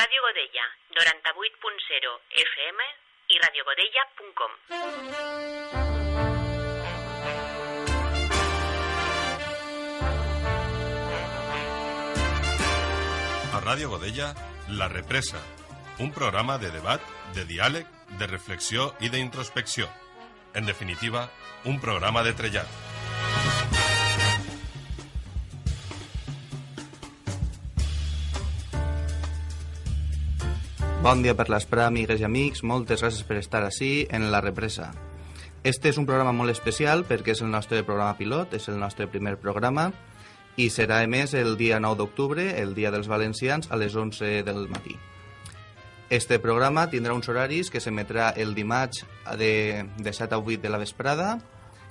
Ràdio Godella, 98.0 FM i radiogodella.com. A Ràdio Godella, La Represa, un programa de debat, de diàleg, de reflexió i d'introspecció. En definitiva, un programa de trellat. Bon dia per l'esprà, amigues i amics. Moltes gràcies per estar així en La Represa. Este és un programa molt especial perquè és el nostre programa pilot, és el nostre primer programa i serà emès el dia 9 d'octubre, el dia dels valencians, a les 11 del matí. Este programa tindrà uns horaris que s'emetrà el dimarts de, de 7 a 8 de la vesprada,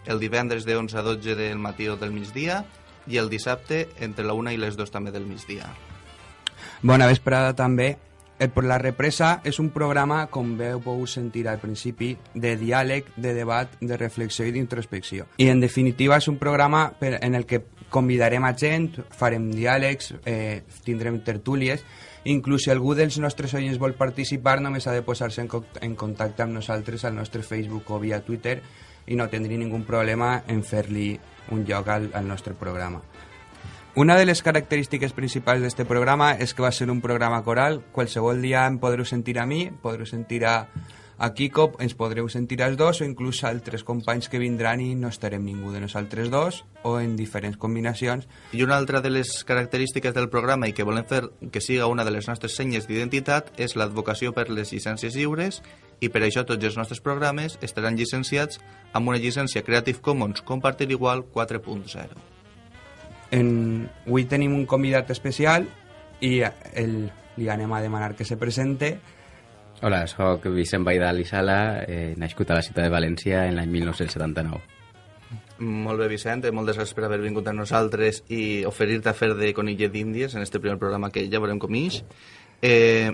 el divendres de 11 a 12 del matí o del migdia i el dissabte entre la 1 i les 2 també del migdia. Bona vesprada també. El Per la Represa és un programa, com veu pogut sentir al principi, de diàleg, de debat, de reflexió i d'introspecció. I en definitiva és un programa per, en el que convidarem a gent, farem diàlegs, eh, tindrem tertúlies, inclús si algú dels nostres oients vol participar només ha de posar-se en, co- en contacte amb nosaltres al nostre Facebook o via Twitter i no tindria ningú problema en fer-li un lloc al, al nostre programa. Una de les característiques principals d'este programa és que va ser un programa coral. Qualsevol dia em podreu sentir a mi, podreu sentir a, a Kiko, ens podreu sentir als dos o inclús altres companys que vindran i no estarem ningú de nosaltres dos o en diferents combinacions. I una altra de les característiques del programa i que volem fer que siga una de les nostres senyes d'identitat és l'advocació per les llicències lliures i per això tots els nostres programes estaran llicenciats amb una llicència Creative Commons Compartir Igual 4.0. En... Avui tenim un convidat especial i el, li anem a demanar que se presente. Hola, sóc Vicent Baidal i Sala, eh, nascut a la ciutat de València en l'any 1979. Molt bé, Vicent, eh, moltes gràcies per haver vingut a nosaltres i oferir-te a fer de conillet d'índies en este primer programa que ja veurem com ix. Eh,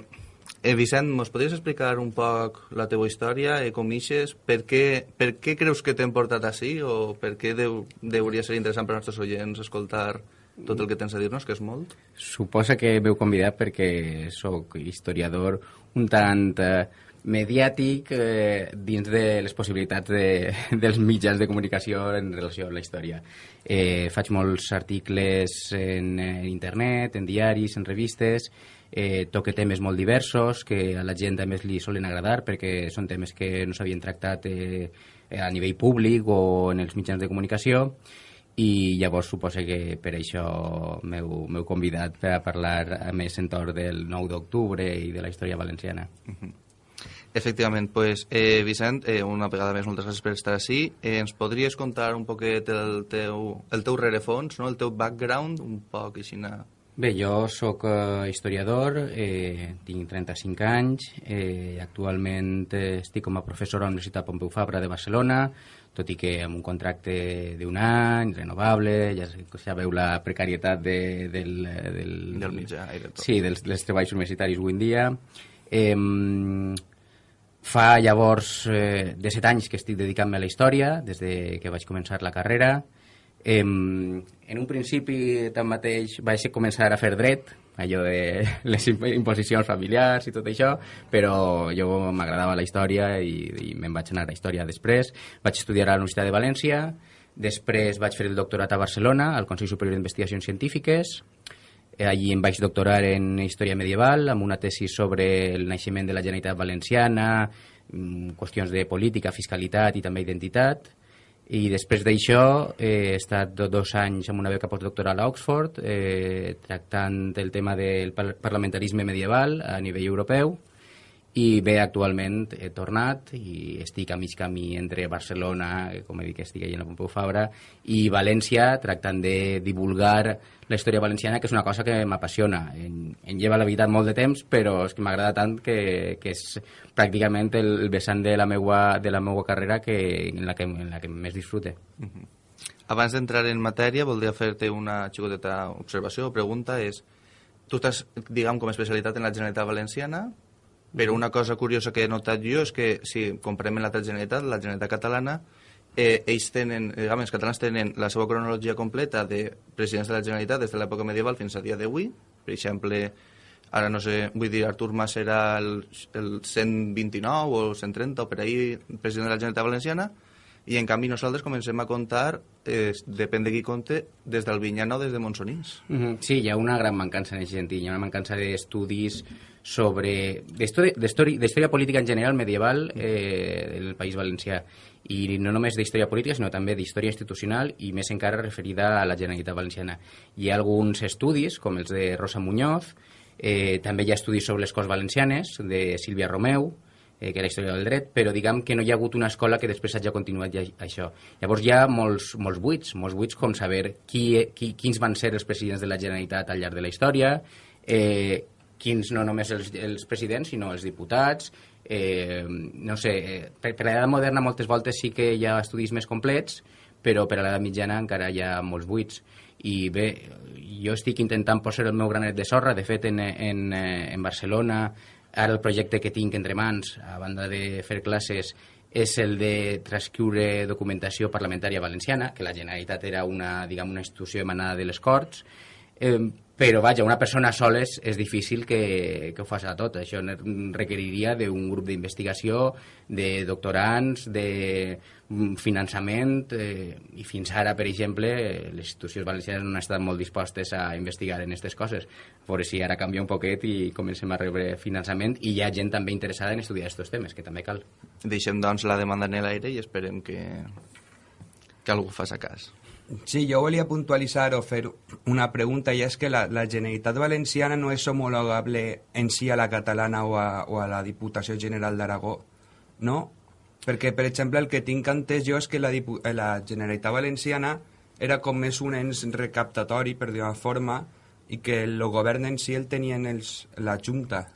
eh, Vicent, mos podries explicar un poc la teva història, eh, com ixes, per què, per què creus que t'hem portat així o per què deu, deuria ser interessant per als nostres oients escoltar tot el que tens a dir-nos, que és molt? Suposa que m'heu convidat perquè sóc historiador un tant eh, mediàtic eh, dins de les possibilitats de, dels mitjans de comunicació en relació amb la història. Eh, faig molts articles en, en internet, en diaris, en revistes, eh, toque temes molt diversos que a la gent a més li solen agradar perquè són temes que no s'havien tractat eh, a nivell públic o en els mitjans de comunicació i llavors suposa que per això m'heu convidat a parlar a més entorn del 9 d'octubre i de la història valenciana. Efectivament, pues, eh, Vicent, eh, una vegada més, moltes gràcies per estar així. Eh, ens podries contar un poquet el teu, el teu rerefons, no? el teu background, un poc així... Bé, jo sóc eh, historiador, eh, tinc 35 anys, eh, actualment eh, estic com a professor a la Universitat Pompeu Fabra de Barcelona, tot i que amb un contracte d'un any, renovable, ja sabeu la precarietat de, del, del, Del mitjà i de tot. Sí, dels, dels treballs universitaris avui en dia. Eh, fa llavors eh, de set anys que estic dedicant-me a la història, des de que vaig començar la carrera. Eh, en un principi, tanmateix, vaig començar a fer dret, allò de les imp- imposicions familiars i tot això, però jo m'agradava la història i, i me'n vaig anar a història després. Vaig estudiar a la Universitat de València, després vaig fer el doctorat a Barcelona, al Consell Superior d'Investigacions Científiques, Eh, Allí em vaig doctorar en Història Medieval, amb una tesi sobre el naixement de la Generalitat Valenciana, mm, qüestions de política, fiscalitat i també identitat. I després d'això he estat do- dos anys amb una beca postdoctoral a Oxford, eh, tractant el tema del par- parlamentarisme medieval a nivell europeu, i bé, actualment he tornat i estic a mig camí entre Barcelona, eh, com he dit que estic allà a la Pompeu Fabra, i València, tractant de divulgar la història valenciana, que és una cosa que m'apassiona. En, en lleva la veritat molt de temps, però és que m'agrada tant que, que és pràcticament el, vessant de la meua, de la meua carrera que, en, la que, en la que més disfrute. Abans d'entrar en matèria, voldria fer-te una xicoteta observació o pregunta. És, tu estàs, diguem, com a especialitat en la Generalitat Valenciana, però una cosa curiosa que he notat jo és que si comprem l'altra Generalitat, la Generalitat Catalana, eh, ells tenen, diguem, els catalans tenen la seva cronologia completa de presidents de la Generalitat des de l'època medieval fins a dia d'avui. Per exemple, Ara no sé, vull dir, Artur Mas era el, el 129 o el 130 o per ahir president de la Generalitat Valenciana i en canvi nosaltres comencem a comptar, eh, depèn de qui compte, des del Vinyana o des de Monsonís. Mm -hmm. Sí, hi ha una gran mancança en aquest sentit, hi ha una mancança d'estudis sobre... d'història política en general medieval eh, del País Valencià i no només d'història política, sinó també d'història institucional i més encara referida a la Generalitat Valenciana. Hi ha alguns estudis, com els de Rosa Muñoz, eh, també hi ha estudis sobre les Corts Valencianes, de Sílvia Romeu, eh, que era història del dret, però diguem que no hi ha hagut una escola que després hagi continuat ja, això. Llavors hi ha molts, molts buits, molts buits com saber qui, qui, quins van ser els presidents de la Generalitat al llarg de la història, eh, quins no només els, els presidents, sinó els diputats, eh, no sé, eh, per, per l'edat moderna moltes voltes sí que hi ha estudis més complets, però per a l'edat mitjana encara hi ha molts buits. I bé, jo estic intentant posar el meu granet de sorra, de fet en, en, eh, en Barcelona Ara el projecte que tinc entre mans, a banda de fer classes, és el de transcriure documentació parlamentària valenciana, que la Generalitat era una, diguem, una institució emanada de les Corts, eh, però vaja, una persona sola és, és difícil que, que ho faci tot. Això requeriria d'un grup d'investigació, de doctorants, de finançament, eh, i fins ara, per exemple, les institucions valencianes no han estat molt dispostes a investigar en aquestes coses. A veure si ara canvia un poquet i comencem a rebre finançament i hi ha gent també interessada en estudiar aquests temes, que també cal. Deixem, doncs, la demanda en l'aire i esperem que, que algú faci cas. Sí, jo volia puntualitzar o fer una pregunta i és que la, la Generalitat Valenciana no és homologable en si a la catalana o a, o a la Diputació General d'Aragó, no? Perquè, per exemple, el que tinc entès jo és que la, la Generalitat Valenciana era com més un ens recaptatori, per dir-ho forma, i que el govern en si el tenien els, la Junta.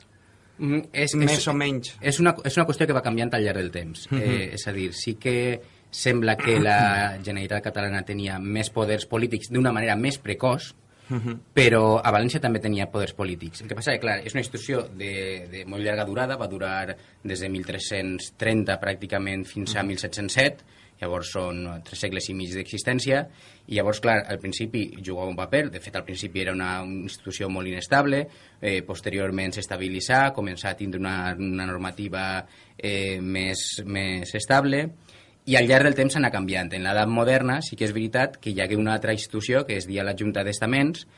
Mm, és, més és, o menys. És una, és una qüestió que va canviant al llarg del temps. Mm -hmm. eh, és a dir, sí que sembla que la Generalitat catalana tenia més poders polítics d'una manera més precoç, Uh -huh. però a València també tenia poders polítics. El que passa és que, clar, és una institució de, de molt llarga durada, va durar des de 1330 pràcticament fins a 1707, llavors són tres segles i mig d'existència, i llavors, clar, al principi jugava un paper, de fet al principi era una, una institució molt inestable, eh, posteriorment s'estabilitzà, començà a tindre una, una normativa eh, més, més estable, i al llarg del temps s'anà canviant. En l'edat moderna sí que és veritat que hi hagué una altra institució, que es dia la Junta d'Estaments,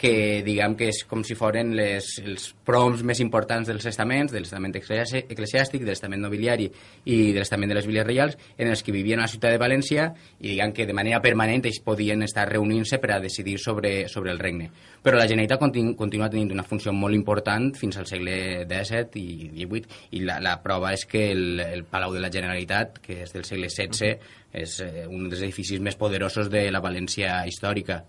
que diguem que és com si foren les, els proms més importants dels estaments, de l'estament eclesiàstic, de l'estament nobiliari i de l'estament de les viles reials, en els que vivien a la ciutat de València i diguem que de manera permanent ells podien estar reunint-se per a decidir sobre, sobre el regne. Però la Generalitat continu, continua tenint una funció molt important fins al segle XVII i XVIII i la, la prova és que el, el Palau de la Generalitat, que és del segle XVI, és eh, un dels edificis més poderosos de la València històrica.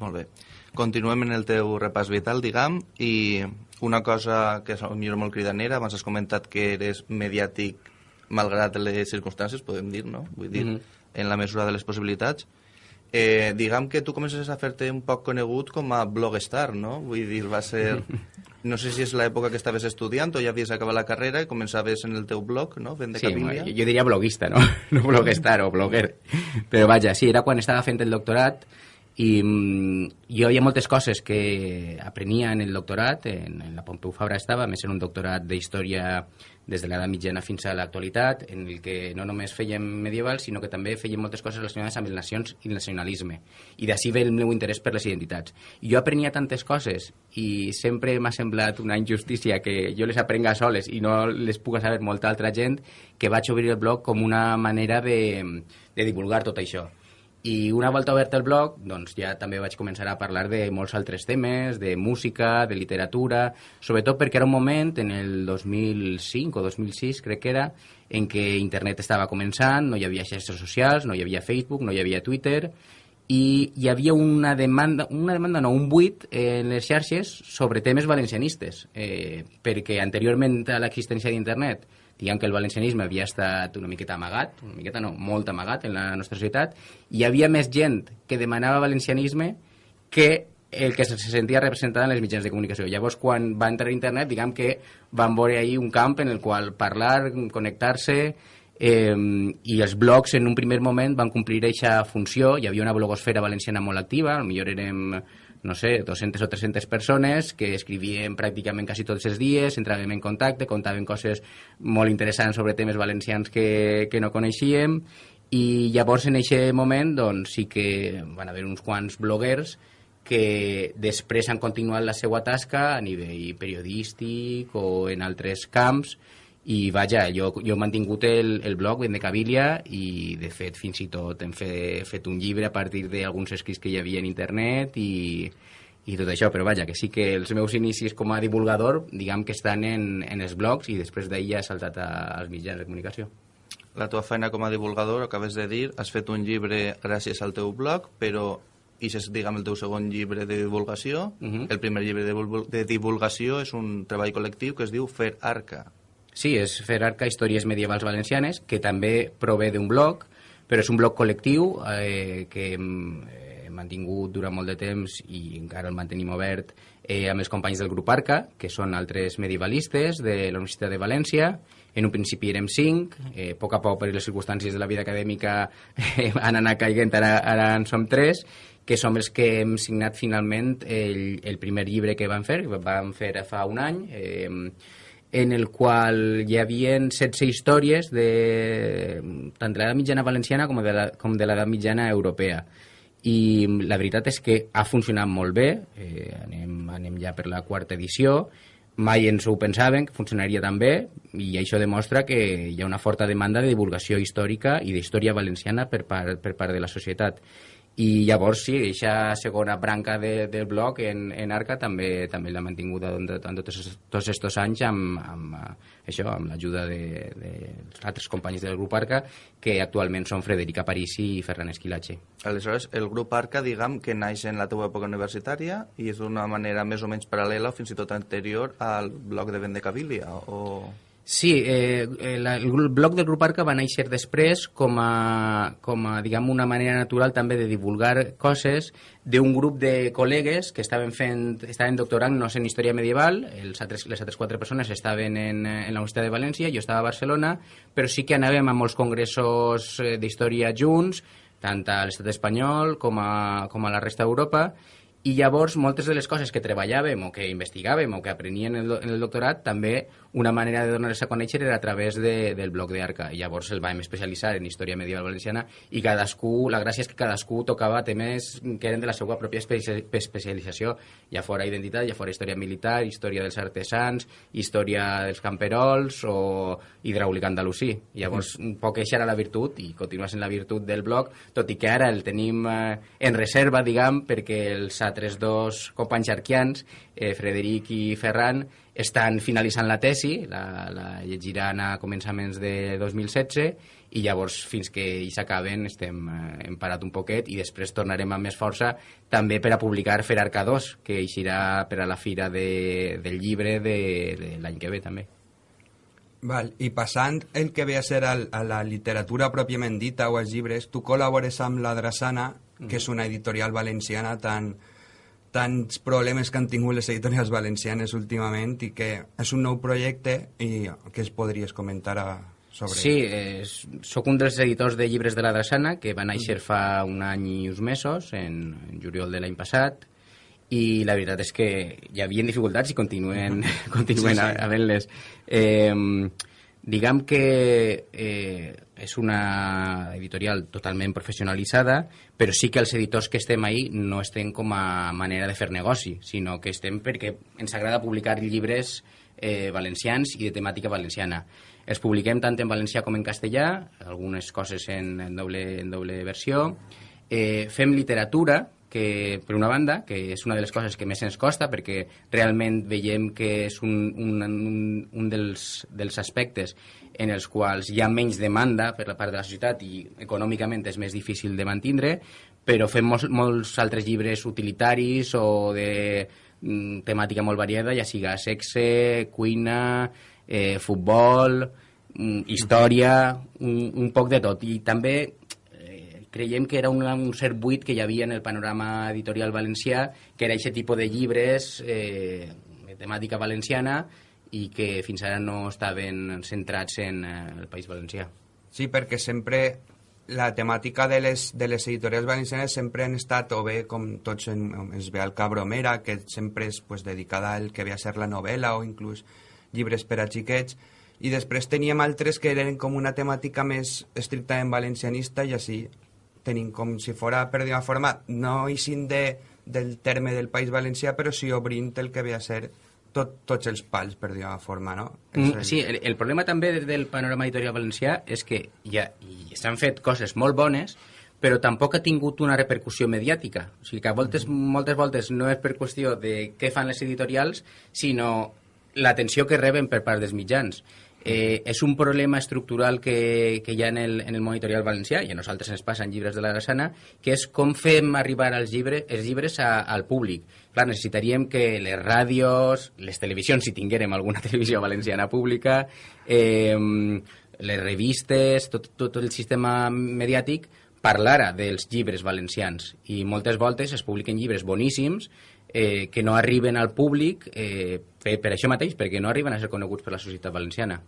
Molt bé. Continuem en el teu repàs vital, diguem, i una cosa que és millor molt cridanera, abans has comentat que eres mediàtic malgrat les circumstàncies, podem dir, no? Vull dir, mm -hmm. en la mesura de les possibilitats. Eh, diguem que tu comences a fer-te un poc conegut com a blogstar, no? Vull dir, va ser... No sé si és l'època que estaves estudiant o ja havies acabat la carrera i començaves en el teu blog, no? Fent de sí, jo, jo diria bloguista, no? No blogstar o blogger. Però vaja, sí, era quan estava fent el doctorat i mm, jo hi ha moltes coses que aprenia en el doctorat, en, en la Pompeu Fabra estava, més en un doctorat d'història des de l'edat mitjana fins a l'actualitat, en el que no només fèiem medieval, sinó que també fèiem moltes coses relacionades amb les nacions i el nacionalisme. I d'ací ve el meu interès per les identitats. I jo aprenia tantes coses i sempre m'ha semblat una injustícia que jo les aprenga soles i no les puga saber molta altra gent que vaig obrir el blog com una manera de, de divulgar tot això i una volta obert el blog, doncs ja també vaig començar a parlar de molts altres temes, de música, de literatura, sobretot perquè era un moment, en el 2005 o 2006 crec que era, en què internet estava començant, no hi havia xarxes socials, no hi havia Facebook, no hi havia Twitter, i hi havia una demanda, una demanda no, un buit en les xarxes sobre temes valencianistes, eh, perquè anteriorment a l'existència d'internet diguem que el valencianisme havia estat una miqueta amagat, una miqueta no, molt amagat en la nostra societat, i hi havia més gent que demanava valencianisme que el que se sentia representat en les mitjans de comunicació. Llavors, quan va entrar a internet, diguem que van veure ahir un camp en el qual parlar, connectar-se, eh, i els blogs en un primer moment van complir aquesta funció, hi havia una blogosfera valenciana molt activa, millor érem no sé, 200 o 300 persones que escrivien pràcticament quasi tots els dies, entràvem en contacte, contaven coses molt interessants sobre temes valencians que, que no coneixíem i llavors en aquest moment doncs, sí que van haver uns quants bloguers que després han continuat la seva tasca a nivell periodístic o en altres camps i vaja, jo, jo he mantingut el, el blog Ben de Cabilia i de fet fins i tot hem fet, fet un llibre a partir d'alguns escrits que hi havia en internet i, i tot això, però vaja, que sí que els meus inicis com a divulgador, diguem que estan en, en els blogs i després d'ahir ja he saltat a, als mitjans de comunicació. La teva feina com a divulgador, acabes de dir, has fet un llibre gràcies al teu blog, però i és, diguem, el teu segon llibre de divulgació. Uh -huh. El primer llibre de, de divulgació és un treball col·lectiu que es diu Fer Arca. Sí, és fer arca Històries Medievals Valencianes, que també prové d'un blog, però és un blog col·lectiu eh, que hem, hem mantingut durant molt de temps i encara el mantenim obert eh, amb els companys del grup Arca, que són altres medievalistes de la Universitat de València. En un principi érem cinc, eh, a poc a poc per les circumstàncies de la vida acadèmica eh, han anat caiguent, ara, ara en som tres, que som els que hem signat finalment el, el primer llibre que vam fer, que vam fer fa un any, eh, en el qual hi havia 16 històries de, tant de l'edat mitjana valenciana com de, la, com de l'edat mitjana europea. I la veritat és que ha funcionat molt bé, eh, anem, anem ja per la quarta edició, mai ens ho pensaven que funcionaria tan bé i això demostra que hi ha una forta demanda de divulgació històrica i d'història valenciana per part, per part de la societat i llavors sí, aquesta segona branca de, del blog en, en Arca també també l'ha mantingut en, en tots, tots aquests anys amb, amb, eh, això, amb l'ajuda de, de altres companys del grup Arca que actualment són Frederica Parisi i Ferran Esquilache. Aleshores, el grup Arca, diguem, que naix en la teva època universitària i és d'una manera més o menys paral·lela o fins i tot anterior al blog de Vendecabilia, o... Sí, eh, eh la, el blog del grup Arca va néixer després com a, com a diguem, una manera natural també de divulgar coses d'un grup de col·legues que estaven fent, estaven doctorant-nos en història medieval, els altres, les altres quatre persones estaven en, en la Universitat de València, jo estava a Barcelona, però sí que anàvem a molts congressos eh, d'història junts, tant a l'estat espanyol com a, com a la resta d'Europa, i llavors moltes de les coses que treballàvem o que investigàvem o que aprenien en el, en el doctorat també una manera de donar-les a conèixer era a través de, del blog d'Arca. Llavors el vam especialitzar en història medieval valenciana i cadascú, la gràcia és que cadascú tocava temes que eren de la seva pròpia especialització, ja fora identitat, ja fora història militar, història dels artesans, història dels camperols o hidràulica andalusí. Llavors, un poc això era la virtut i continua sent la virtut del blog, tot i que ara el tenim eh, en reserva, diguem, perquè els altres dos companys arquians, eh, Frederic i Ferran, estan finalitzant la tesi, la, la llegiran a començaments de 2016 i llavors fins que hi s'acaben estem eh, hem parat un poquet i després tornarem amb més força també per a publicar Fer Arca 2 que eixirà per a la fira de, del llibre de, de l'any que ve també. Val, I passant el que ve a ser el, a la literatura pròpiament dita o els llibres, tu col·labores amb la Drassana, que és una editorial valenciana tan, tants problemes que han tingut les editorials valencianes últimament i que és un nou projecte i que es podries comentar a, sobre... Sí, eh, sóc un dels editors de llibres de la Drassana que va néixer fa un any i uns mesos, en, en juliol de l'any passat, i la veritat és que hi havia dificultats i continuen, -huh. continuen sí, sí. havent-les. Eh, diguem que eh, és una editorial totalment professionalitzada, però sí que els editors que estem ahí no estem com a manera de fer negoci, sinó que estem perquè ens agrada publicar llibres eh, valencians i de temàtica valenciana. Els publiquem tant en valencià com en castellà, algunes coses en, en, doble, en doble versió. Eh, fem literatura, que, per una banda, que és una de les coses que més ens costa, perquè realment veiem que és un, un, un, un dels, dels aspectes en els quals hi ha menys demanda per la part de la societat i econòmicament és més difícil de mantindre, però fem molts, molts altres llibres utilitaris o de mm, temàtica molt variada, ja siga sexe, cuina, eh, futbol, mm, història, un, un poc de tot. I també creiem que era un, un cert buit que hi havia en el panorama editorial valencià, que era aquest tipus de llibres eh, de temàtica valenciana i que fins ara no estaven centrats en eh, el País Valencià. Sí, perquè sempre la temàtica de les, de les editorials valencianes sempre han estat, o bé com tots en, es ve al Cabromera, que sempre és pues, dedicada al que ve a ser la novel·la o inclús llibres per a xiquets, i després teníem altres que eren com una temàtica més estrictament valencianista i així tenim com si fora, per dir forma, no eixint de, del terme del País Valencià, però sí obrint el que ve a ser tot, tots els pals, per dir una forma, no? Mm, sí, el, el problema també del panorama editorial valencià és que ja s'han fet coses molt bones, però tampoc ha tingut una repercussió mediàtica. O sigui que a voltes, moltes voltes no és per qüestió de què fan les editorials, sinó l'atenció que reben per part dels mitjans eh, és un problema estructural que, que hi ha en el, en el món editorial valencià, i a nosaltres ens passa en llibres de la Grassana, que és com fem arribar els llibres, els llibres a, al públic. Clar, necessitaríem que les ràdios, les televisions, si tinguérem alguna televisió valenciana pública, eh, les revistes, tot, tot el sistema mediàtic parlara dels llibres valencians i moltes voltes es publiquen llibres boníssims eh, que no arriben al públic eh, per, per això mateix, perquè no arriben a ser coneguts per la societat valenciana.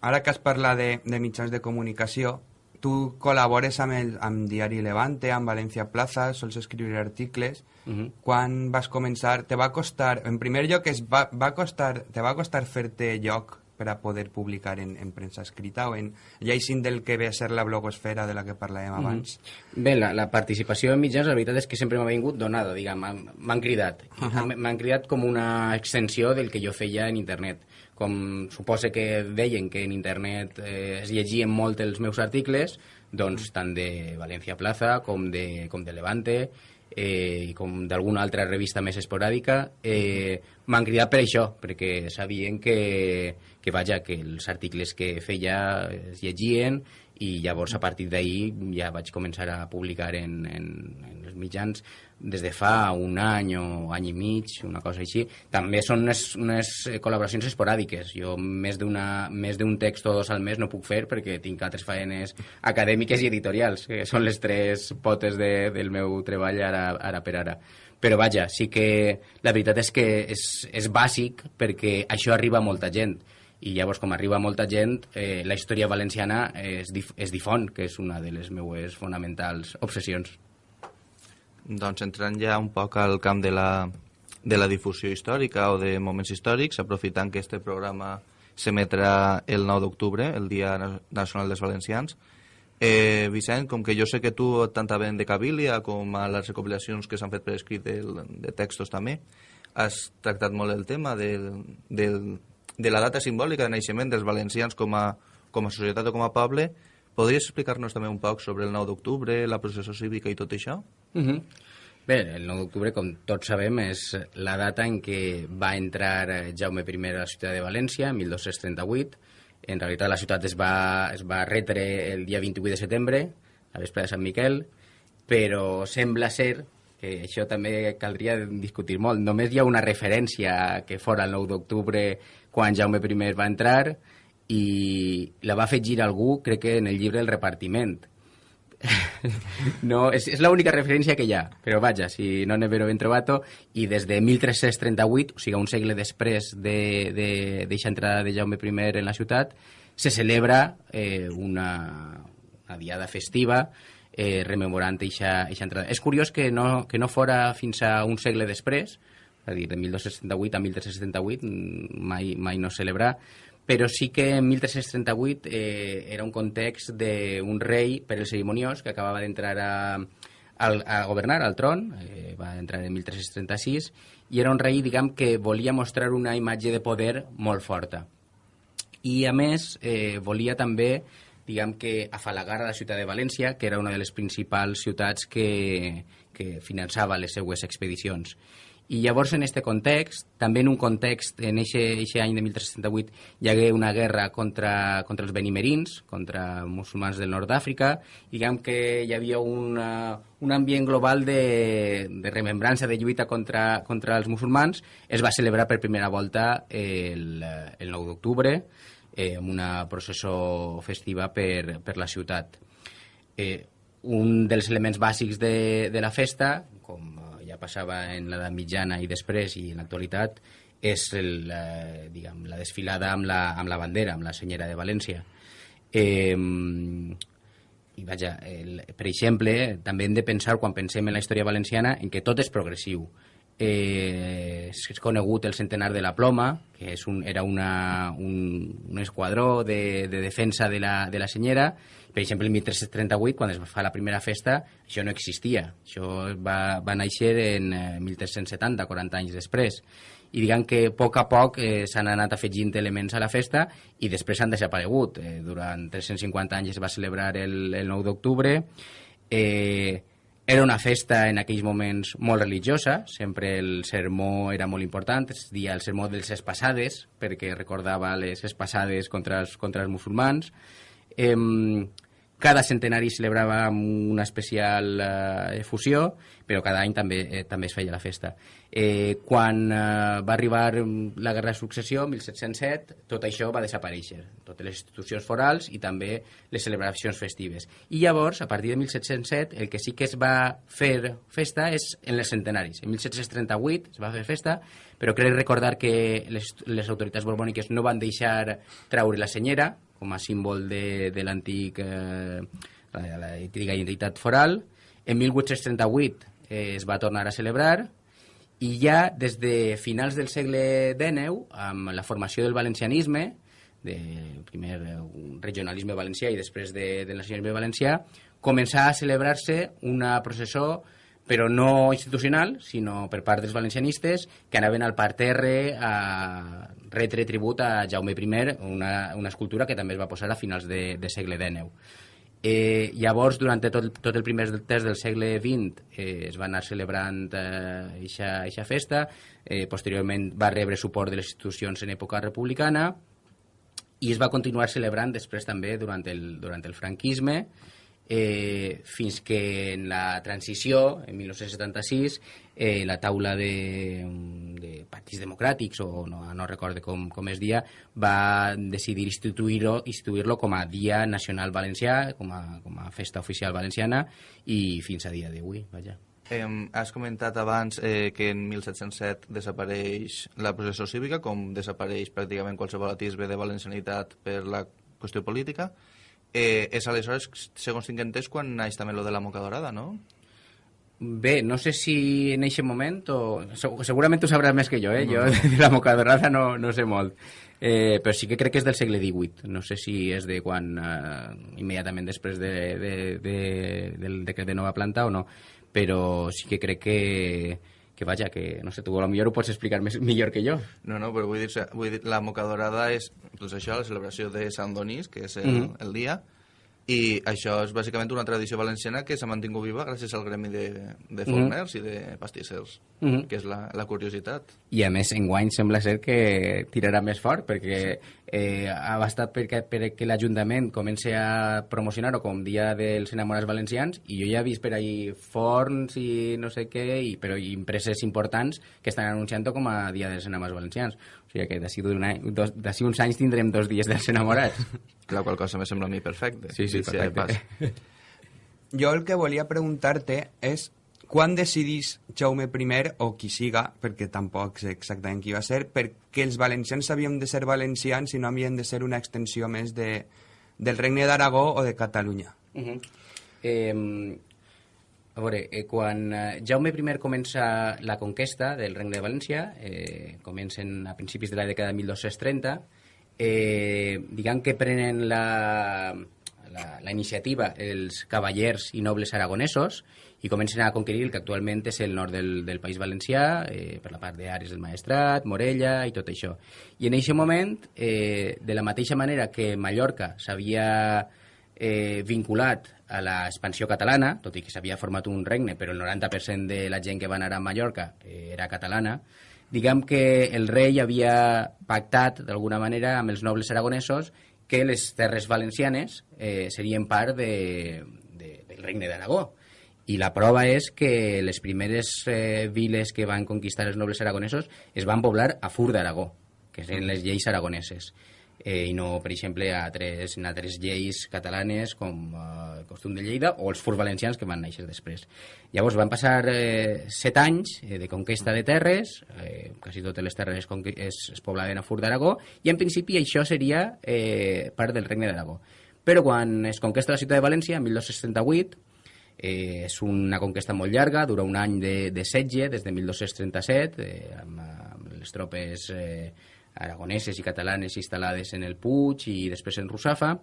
Ara que has parlat de, de mitjans de comunicació, tu col·labores amb el amb Diari Levante, amb València Plaza, sols escriure articles. Uh -huh. Quan vas començar, te va costar, en primer lloc, es va, va costar, te va costar fer-te lloc per a poder publicar en, en premsa escrita o en lleixin del que ve a ser la blogosfera de la que parlàvem mhm. abans? Mm. Bé, la, la participació en mitjans, la veritat és que sempre m'ha vingut donada, diguem, m'han cridat. Uh -huh. M'han cridat com una extensió del que jo feia en internet. Com suposa que deien que en internet eh, es llegien molt els meus articles, doncs tant de València Plaza com de, com de Levante, eh, i com d'alguna altra revista més esporàdica, eh, m'han cridat per això, perquè sabien que, que vaja, que els articles que feia es llegien i llavors a partir d'ahir ja vaig començar a publicar en, en, en els mitjans des de fa un any o any i mig, una cosa així. També són unes, unes col·laboracions esporàdiques. Jo més d'un text o dos al mes no puc fer perquè tinc altres faenes acadèmiques i editorials, que són les tres potes de, del meu treball ara, ara per ara. Però vaja, sí que la veritat és que és, és bàsic perquè això arriba a molta gent i llavors com arriba molta gent eh, la història valenciana es, dif es difon que és una de les meues fonamentals obsessions. Doncs entrant ja un poc al camp de la, de la difusió històrica o de moments històrics aprofitant que este programa s'emetrà el 9 d'octubre el Dia Nacional dels Valencians Eh, Vicent, com que jo sé que tu tant ben de Cabilia com a les recopilacions que s'han fet per escrit de, de textos també, has tractat molt el tema del, del, de la data simbòlica de naixement dels valencians com a, com a societat o com a poble, podries explicar-nos també un poc sobre el 9 d'octubre, la processó cívica i tot això? Uh -huh. Bé, el 9 d'octubre, com tots sabem, és la data en què va entrar Jaume I a la ciutat de València, 1238. En realitat la ciutat es va, es va retre el dia 28 de setembre, a vespre de Sant Miquel, però sembla ser que això també caldria discutir molt. Només hi ha una referència que fora el 9 d'octubre quan Jaume I va entrar i la va afegir algú, crec que en el llibre El repartiment. no, és, és l'única referència que hi ha, però vaja, si no n'he ben trobat i des de 1338, o sigui, un segle després d'aquesta de, de, entrada de Jaume I en la ciutat, se celebra eh, una, una diada festiva eh, rememorant aquesta entrada. És curiós que no, que no fora fins a un segle després, és a dir, de 1278 a 1378 mm, mai, mai no celebrar, però sí que en 1338 eh, era un context d'un rei per el cerimoniós que acabava d'entrar a, a governar al tron, eh, va entrar en 1336, i era un rei, diguem, que volia mostrar una imatge de poder molt forta. I, a més, eh, volia també diguem que afalagar a la ciutat de València, que era una de les principals ciutats que, que finançava les seues expedicions. I llavors, en aquest context, també en un context, en aquest any de 1368, hi hagué una guerra contra, contra els benimerins, contra musulmans del nord d'Àfrica, diguem que hi havia una, un ambient global de, de remembrança, de lluita contra, contra els musulmans, es va celebrar per primera volta el, el 9 d'octubre, eh, amb una processó festiva per, per la ciutat. Eh, un dels elements bàsics de, de la festa, com ja passava en l'edat mitjana i després i en l'actualitat, és el, eh, diguem, la desfilada amb la, amb la bandera, amb la senyera de València. Eh, i vaja, el, per exemple, també hem de pensar, quan pensem en la història valenciana, en que tot és progressiu. Eh, és conegut el centenar de la ploma, que és un, era una, un, un esquadró de, de defensa de la, de la senyera. Per exemple, en 1338, quan es fa la primera festa, això no existia. Això va, va néixer en 1370, eh, 40 anys després i diguem que a poc a poc eh, s'han anat afegint elements a la festa i després han desaparegut. Eh, durant 350 anys es va celebrar el, el 9 d'octubre. Eh, era una festa en aquells moments molt religiosa, sempre el sermó era molt important, es dia el sermó dels espassades, perquè recordava les espassades contra els, contra els musulmans. Eh, cada centenari celebrava una especial eh, fusió, però cada any també, eh, també es feia la festa. Eh, quan eh, va arribar la Guerra de Successió, 1707, tot això va desaparèixer, totes les institucions forals i també les celebracions festives. I llavors, a partir de 1707, el que sí que es va fer festa és en els centenaris. En 1738 es va fer festa, però crec recordar que les, les autoritats borbòniques no van deixar traure la senyera, com a símbol de, de l'antic eh, l'antiga identitat foral. En 1838 eh, es va tornar a celebrar i ja des de finals del segle XIX, amb la formació del valencianisme, de primer un regionalisme valencià i després de, del nacionalisme valencià, començà a celebrar-se una processó però no institucional, sinó per part dels valencianistes, que anaven al parterre a retre tribut a Jaume I, una, una escultura que també es va posar a finals de, de segle XIX. Eh, llavors, durant tot, tot el primer terç del segle XX eh, es va anar celebrant aquesta eh, festa, eh, posteriorment va rebre suport de les institucions en època republicana i es va continuar celebrant després també durant el, durant el franquisme, eh, fins que en la transició, en 1976, eh, la taula de, de partits democràtics, o no, no recordo com, com es dia, va decidir instituir-lo instituir com a Dia Nacional Valencià, com a, com a festa oficial valenciana, i fins a dia d'avui, vaja. Eh, has comentat abans eh, que en 1707 desapareix la processó cívica, com desapareix pràcticament qualsevol atisbe de valencianitat per la qüestió política. Eh, és aleshores, segons tinc entès, quan naix també lo de la moca dorada, no? Bé, no sé si en aquest moment o... Segurament tu sabràs més que jo, eh? No. Jo de la moca dorada no, no sé molt. Eh, però sí que crec que és del segle XVIII. No sé si és de quan... Eh, immediatament després de, de, de, del decret de nova planta o no. Però sí que crec que que vaja, que no sé, tu a millor ho pots explicar més, millor que jo. No, no, però vull dir, vull dir la moca dorada és doncs això, la celebració de Sant Donís, que és el, mm -hmm. el dia, i això és bàsicament una tradició valenciana que s'ha mantingut viva gràcies al gremi de, de mhm. forners mm -hmm. i de pastissers, mm -hmm. que és la, la curiositat. I a més, enguany sembla ser que tirarà més fort, perquè sí. eh, ha bastat perquè, perquè l'Ajuntament comenci a promocionar-ho com Dia dels Enamorats Valencians, i jo ja he vist per ahí forns i no sé què, i, però i empreses importants que estan anunciant-ho com a Dia dels Enamorats Valencians. Sigui que d'ací uns anys tindrem dos dies dels enamorats. La qual cosa me sembla a mi perfecte. Sí, sí, perfecte. Jo el que volia preguntar-te és quan decidís Jaume I, o qui siga, perquè tampoc sé exactament qui va ser, perquè els valencians havíem de ser valencians i no havien de ser una extensió més de, del Regne d'Aragó o de Catalunya? Uh -huh. eh, a veure, eh, quan eh, Jaume I comença la conquesta del Regne de València, eh, comencen a principis de la dècada de 1230, eh, diguem que prenen la, la, la iniciativa els cavallers i nobles aragonesos i comencen a conquerir el que actualment és el nord del, del País Valencià, eh, per la part d'Ares del Maestrat, Morella i tot això. I en aquest moment, eh, de la mateixa manera que Mallorca s'havia eh, vinculat a l'expansió catalana, tot i que s'havia format un regne, però el 90% de la gent que va anar a Mallorca eh, era catalana, diguem que el rei havia pactat d'alguna manera amb els nobles aragonesos que les terres valencianes eh, serien part de, de, del regne d'Aragó. I la prova és que les primeres eh, viles que van conquistar els nobles aragonesos es van poblar a Fur d'Aragó, que són les lleis aragoneses eh, i no, per exemple, a altres, en altres lleis catalanes com eh, costum de Lleida o els furs valencians que van néixer després. Llavors van passar eh, set anys eh, de conquesta de terres, eh, quasi totes les terres es, es poblaven a Fur d'Aragó, i en principi això seria eh, part del Regne d'Aragó. Però quan es conquesta la ciutat de València, en 1238, eh, és una conquesta molt llarga, dura un any de, de setge, des de 1237, eh, amb, amb les tropes eh, aragoneses i catalanes instal·lades en el Puig i després en Russafa.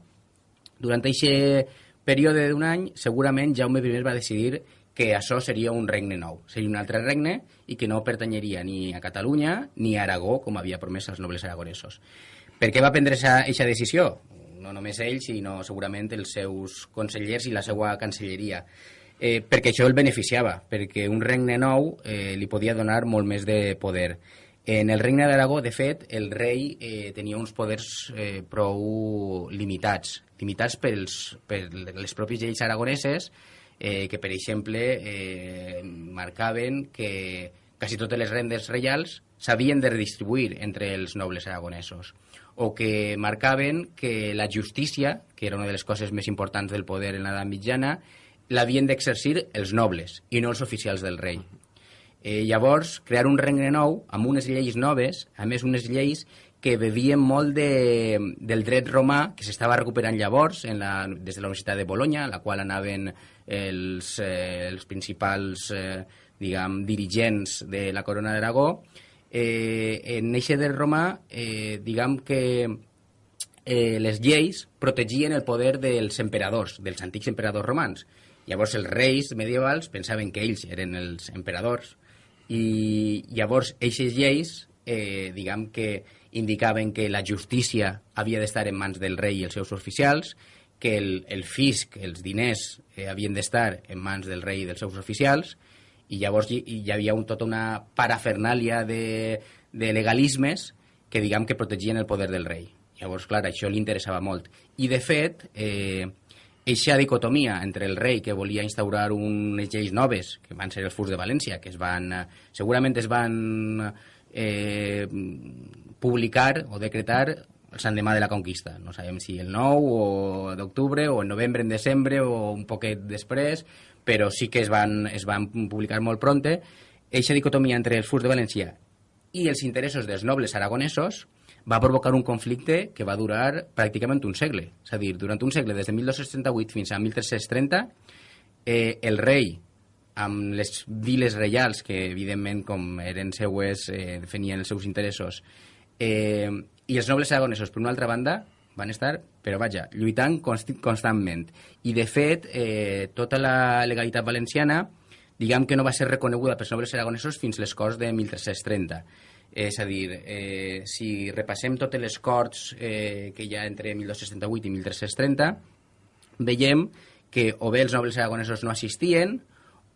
Durant aquest període d'un any, segurament Jaume I va decidir que això seria un regne nou, seria un altre regne i que no pertanyeria ni a Catalunya ni a Aragó, com havia promès als nobles aragonesos. Per què va prendre aquesta decisió? No només ell, sinó segurament els seus consellers i la seva cancelleria. Eh, perquè això el beneficiava, perquè un regne nou eh, li podia donar molt més de poder. En el regne d'Aragó, de fet, el rei eh, tenia uns poders eh, prou limitats, limitats pels, per les pròpies lleis aragoneses, eh, que, per exemple, eh, marcaven que quasi totes les rendes reials s'havien de redistribuir entre els nobles aragonesos o que marcaven que la justícia, que era una de les coses més importants del poder en l'edat mitjana, l'havien d'exercir els nobles i no els oficials del rei. Eh, llavors, crear un regne nou amb unes lleis noves, a més unes lleis que bevien molt de, del dret romà que s'estava recuperant llavors en la, des de la Universitat de Bologna, la qual anaven els, eh, els principals eh, diguem, dirigents de la corona d'Aragó. Eh, en eixe dret romà, eh, diguem que eh, les lleis protegien el poder dels emperadors, dels antics emperadors romans. Llavors els reis medievals pensaven que ells eren els emperadors i llavors eixes lleis eh, diguem que indicaven que la justícia havia d'estar en mans del rei i els seus oficials, que el, el fisc, els diners, eh, havien d'estar en mans del rei i dels seus oficials, i llavors hi, hi havia un, tota una parafernàlia de, de legalismes que diguem que protegien el poder del rei. Llavors, clar, això li interessava molt. I, de fet, eh, eixa dicotomia entre el rei que volia instaurar unes lleis noves, que van ser els furs de València, que es van, eh, segurament es van eh, publicar o decretar el Sant Demà de la Conquista. No sabem si el 9 d'octubre o en novembre, en desembre o un poquet després, però sí que es van, es van publicar molt pronte. Eixa dicotomia entre els furs de València i els interessos dels nobles aragonesos va provocar un conflicte que va durar pràcticament un segle. És a dir, durant un segle, des de 1238 fins a 1330, eh, el rei amb les viles reials, que evidentment, com eren seues, eh, defenien els seus interessos, eh, i els nobles aragonesos, per una altra banda, van estar, però vaja, lluitant const constantment. I, de fet, eh, tota la legalitat valenciana, diguem que no va ser reconeguda pels nobles aragonesos fins les Corts de 1330. És a dir, eh, si repassem totes les Corts eh, que hi ha entre 1268 i 1330, veiem que o bé els nobles aragonesos no assistien,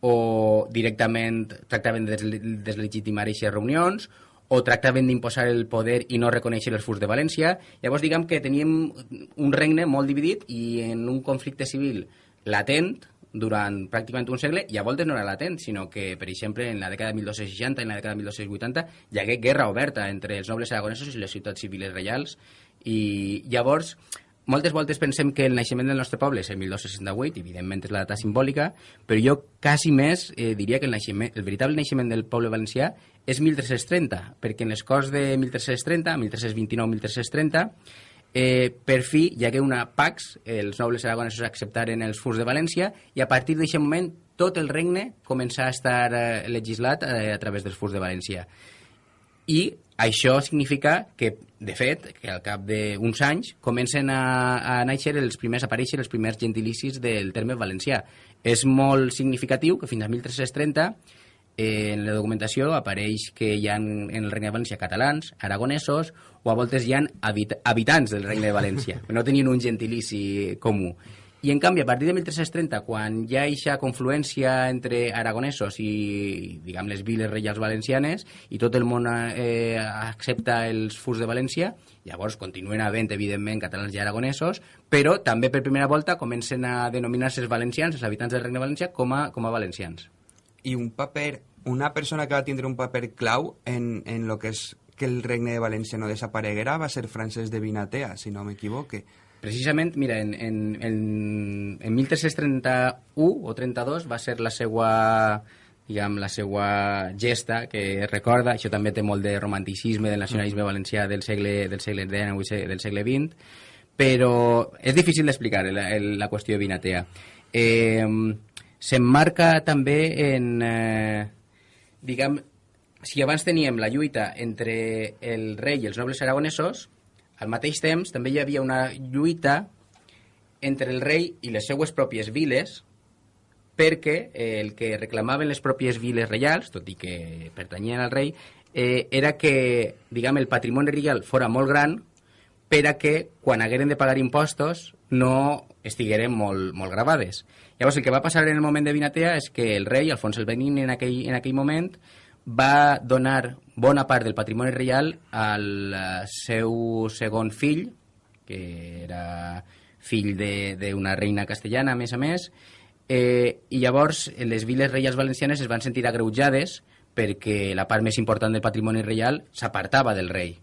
o directament tractaven de deslegitimar aquestes reunions, o tractaven d'imposar el poder i no reconèixer els furs de València. Llavors, diguem que teníem un regne molt dividit i en un conflicte civil latent durant pràcticament un segle, i a voltes no era latent, sinó que, per exemple, en la dècada de 1260 i en la dècada de 1280 hi hagué guerra oberta entre els nobles aragonesos i les ciutats civiles reials, i llavors moltes voltes pensem que el naixement del nostre poble és el 1268, evidentment és la data simbòlica, però jo quasi més eh, diria que el, naixement, el veritable naixement del poble valencià és 1330, perquè en les Corts de 1330, 1329-1330, eh, per fi hi hagué una Pax, els nobles aragonesos acceptaren els furs de València, i a partir d'aquest moment tot el regne començà a estar eh, legislat eh, a través dels furs de València. I això significa que, de fet, que al cap d'uns anys comencen a, a néixer els primers, a aparèixer els primers gentilicis del terme valencià. És molt significatiu que fins a 1330 eh, en la documentació apareix que hi ha en el Regne de València catalans, aragonesos, o a voltes hi ha habit habitants del Regne de València, no tenien un gentilici comú. I en canvi, a partir de 1330, quan hi ha aquesta confluència entre aragonesos i, diguem, les viles reials valencianes i tot el món eh, accepta els furs de València, llavors continuen havent, evidentment, catalans i aragonesos, però també per primera volta comencen a denominar-se els valencians, els habitants del Regne Valencià, com a, com a valencians. I un paper, una persona que va tindre un paper clau en, en lo que és que el Regne de València no desapareguera va ser Francesc de Vinatea, si no m'equivoque Precisament, mira, en, en, en, en 1331 o 32 va ser la seva diguem, la seva gesta que recorda, això també té molt de romanticisme del nacionalisme valencià del segle, del segle XIX del segle XX, però és difícil d'explicar la, la qüestió de Vinatea. Eh, S'emmarca també en... Eh, diguem, si abans teníem la lluita entre el rei i els nobles aragonesos, al mateix temps també hi havia una lluita entre el rei i les seues pròpies viles perquè eh, el que reclamaven les pròpies viles reials, tot i que pertanyien al rei, eh, era que, diguem, el patrimoni reial fora molt gran per a que, quan hagueren de pagar impostos, no estigueren molt, molt gravades. Llavors, el que va passar en el moment de Vinatea és que el rei, Alfons el Benin, en aquell, en aquell moment, va donar bona part del patrimoni reial al eh, seu segon fill, que era fill d'una reina castellana, a més a més, eh, i llavors les viles reials valencianes es van sentir agreujades perquè la part més important del patrimoni reial s'apartava del rei.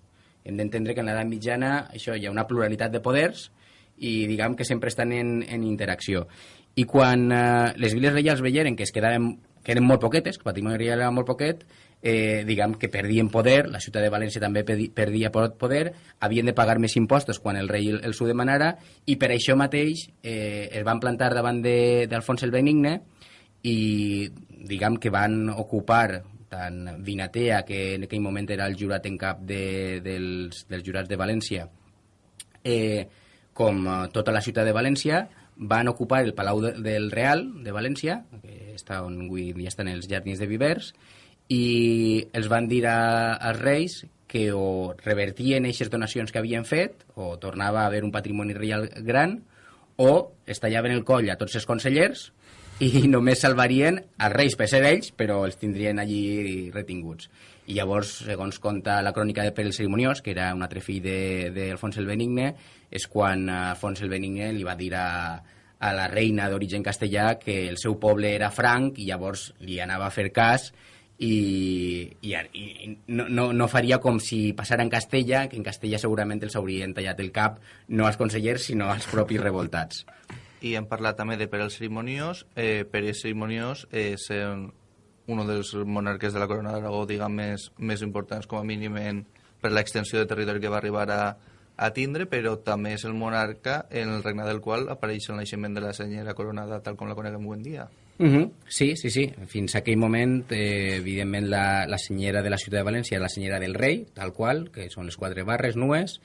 Hem d'entendre que en l'edat mitjana això hi ha una pluralitat de poders i diguem que sempre estan en, en interacció. I quan eh, les viles reials veieren que es quedaven que eren molt poquetes, que el patrimoni reial era molt poquet, eh, diguem que perdien poder, la ciutat de València també perdia poder, havien de pagar més impostos quan el rei els ho demanara, i per això mateix eh, es van plantar davant d'Alfons el Benigne i diguem que van ocupar tant Vinatea, que en aquell moment era el jurat en cap de, dels, dels jurats de València, eh, com eh, tota la ciutat de València, van ocupar el Palau de, del Real de València, que està on avui dia estan els jardins de Vivers, i els van dir a, als reis que o revertien aquestes donacions que havien fet, o tornava a haver un patrimoni reial gran, o es tallaven el coll a tots els consellers i només salvarien els reis per ser ells, però els tindrien allí retinguts. I llavors, segons conta la crònica de Pere el Cerimoniós, que era un altre fill d'Alfons el Benigne, és quan Alfons el Benigne li va dir a, a la reina d'origen castellà que el seu poble era franc i llavors li anava a fer cas i, i, i no, no, no faria com si passara en Castella, que en Castella segurament els haurien tallat el cap no als consellers, sinó als propis revoltats. I hem parlat també de Pere el Cerimoniós. Eh, Pere el Cerimoniós és eh, un dels monarques de la corona d'Aragó, diguem, més, més importants com a mínim en, per l'extensió de territori que va arribar a, a tindre, però també és el monarca en el regne del qual apareix el naixement de la senyera coronada tal com la coneguem avui en dia. Uh -huh. Sí, sí, sí. Fins a aquell moment, eh, evidentment, la, la senyera de la ciutat de València era la senyera del rei, tal qual, que són les quatre barres nues,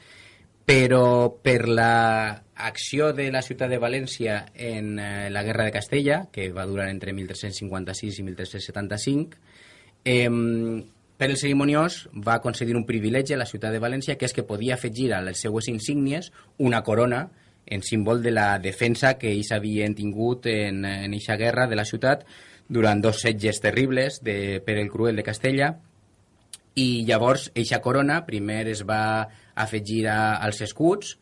però per la acció de la ciutat de València en eh, la Guerra de Castella, que va durar entre 1356 i 1375, eh, per el cerimoniós va concedir un privilegi a la ciutat de València, que és que podia afegir a les seues insígnies una corona en símbol de la defensa que ells havien tingut en, en eixa guerra de la ciutat durant dos setges terribles de Pere el Cruel de Castella. I llavors eixa corona primer es va afegir a, als escuts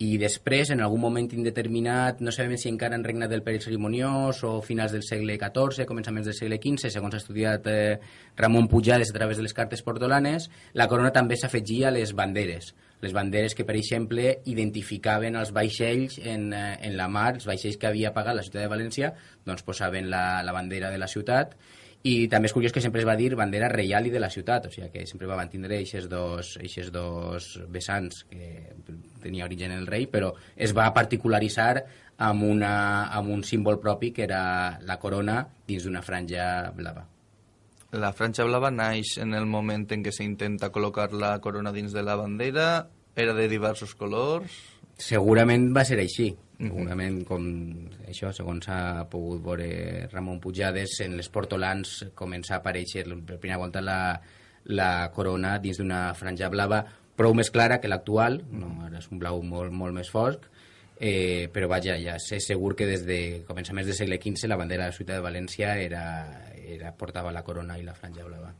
i després, en algun moment indeterminat, no sabem si encara en regna del Pere Cerimoniós o finals del segle XIV, començaments del segle XV, segons ha estudiat eh, Ramon Pujades a través de les cartes portolanes, la corona també s'afegia a les banderes les banderes que, per exemple, identificaven els vaixells en, eh, en la mar, els vaixells que havia pagat la ciutat de València, doncs posaven la, la bandera de la ciutat i també és curiós que sempre es va dir bandera reial i de la ciutat, o sigui que sempre va mantindre aquests dos, eixes dos vessants que tenia origen el rei, però es va particularitzar amb, una, amb un símbol propi que era la corona dins d'una franja blava. La franja blava naix en el moment en què s'intenta col·locar la corona dins de la bandera, era de diversos colors... Segurament va ser així. Segurament, com això, segons ha pogut veure Ramon Pujades, en les portolans comença a aparèixer per primera volta la, la corona dins d'una franja blava prou més clara que l'actual, no, ara és un blau molt, molt més fosc, eh, però vaja, ja sé segur que des de començaments del segle XV la bandera de la ciutat de València era, era, portava la corona i la franja blava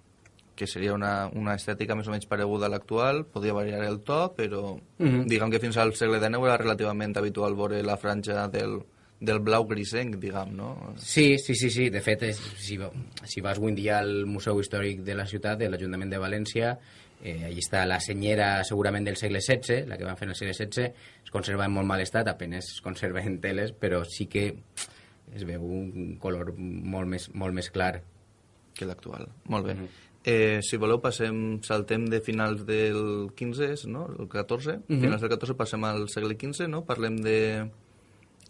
que seria una, una estètica més o menys pareguda a l'actual, podia variar el to, però mm -hmm. diguem que fins al segle XIX era relativament habitual veure la franja del, del blau grisenc, diguem, no? Sí, sí, sí, sí. de fet, és, si, si vas avui dia al Museu Històric de la ciutat, de l'Ajuntament de València, eh, allí està la senyera segurament del segle XVI, la que van fer en el segle XVI, es conserva en molt mal estat, apenes es conserva en teles, però sí que es veu un color molt més, molt més clar que l'actual. Molt bé. Mm -hmm. Eh, si voleu, passem, saltem de finals del 15, no? el 14. Uh -huh. Finals del 14 passem al segle XV, no? Parlem de,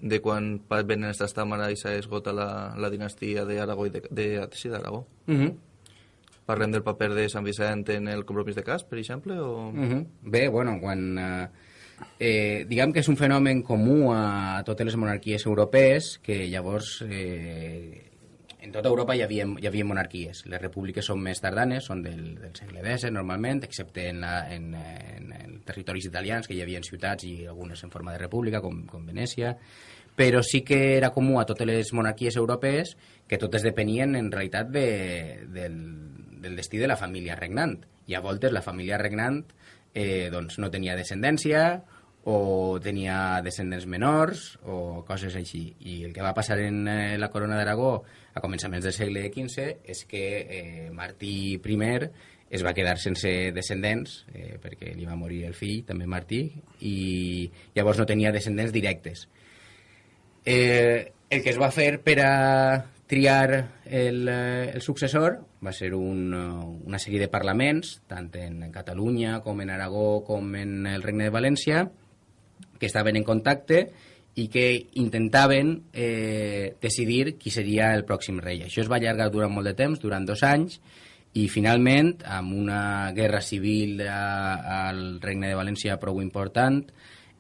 de quan venen estas tàmara i s'esgota la, la dinastia d'Aragó i de, de, sí, d'Aragó. Uh -huh. Parlem del paper de Sant Vicent en el compromís de cas, per exemple? O... Uh -huh. Bé, bueno, quan... Eh, eh, diguem que és un fenomen comú a totes les monarquies europees que llavors eh, en tota Europa hi havia, hi havia monarquies. Les repúbliques són més tardanes, són del, del segle X normalment, excepte en, la, en, en, en territoris italians, que hi havia ciutats i algunes en forma de república, com, com Venècia, però sí que era comú a totes les monarquies europees que totes depenien en realitat de, del, del destí de la família regnant. I a voltes la família regnant eh, doncs no tenia descendència o tenia descendents menors o coses així. I el que va passar en eh, la corona d'Aragó a començaments del segle XV és que eh, Martí I es va quedar sense descendents eh, perquè li va morir el fill, també Martí, i llavors no tenia descendents directes. Eh, el que es va fer per a triar el, eh, el successor va ser un, eh, una sèrie de parlaments, tant en Catalunya com en Aragó com en el Regne de València, que estaven en contacte i que intentaven eh, decidir qui seria el pròxim rei. Això es va allargar durant molt de temps, durant dos anys, i finalment, amb una guerra civil a, al Regne de València prou important,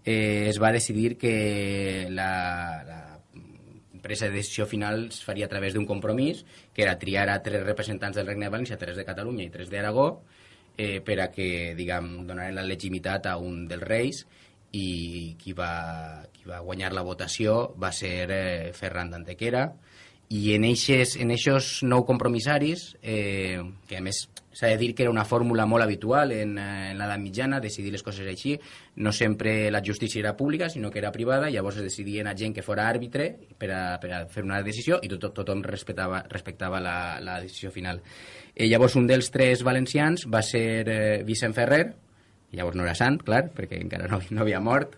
eh, es va decidir que la, la presa de decisió final es faria a través d'un compromís, que era triar a tres representants del Regne de València, tres de Catalunya i tres d'Aragó, eh, per a que, diguem, donaren la legitimitat a un dels reis i qui va, qui va guanyar la votació va ser eh, Ferran d'Antequera. I en eixes, en eixos nou compromissaris eh, que a més s'ha de dir que era una fórmula molt habitual en, eh, en l'edat mitjana, decidir les coses així. No sempre la justícia era pública sinó que era privada, llavors es decidien a gent que fora àrbitre per a, per a fer una decisió i tot, tothom respectava, respectava la, la decisió final. Eh, llavors un dels tres valencians va ser eh, Vicent Ferrer Llavors no era sant, clar, perquè encara no, no havia mort,